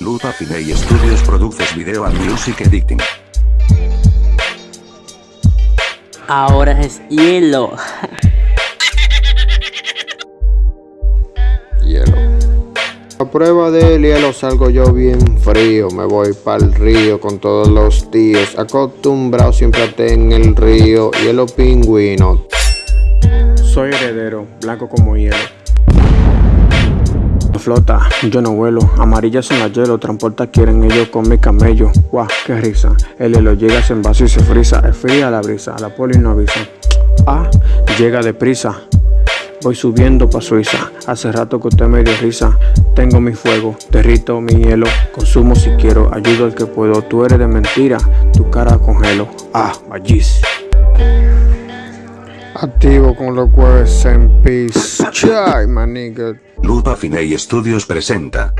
Lupa Finey Studios produces video and music editing. Ahora es hielo. hielo. A prueba del hielo salgo yo bien frío, me voy el río con todos los tíos, acostumbrado siempre a en el río, hielo pingüino. Soy heredero, blanco como hielo. Flota, yo no vuelo, amarillas en la hielo, transporta quieren ellos con mi camello. Guau, qué risa, el hielo llega, se envase y se frisa, es fría la brisa, la poli no avisa. Ah, llega deprisa, Voy subiendo pa' Suiza, hace rato que usted me dio risa. Tengo mi fuego, derrito mi hielo. Consumo si quiero, ayudo al que puedo. Tú eres de mentira, tu cara congelo. Ah, vallis Activo con los jueves en peace. Chai, maniga Lupa Finey Studios presenta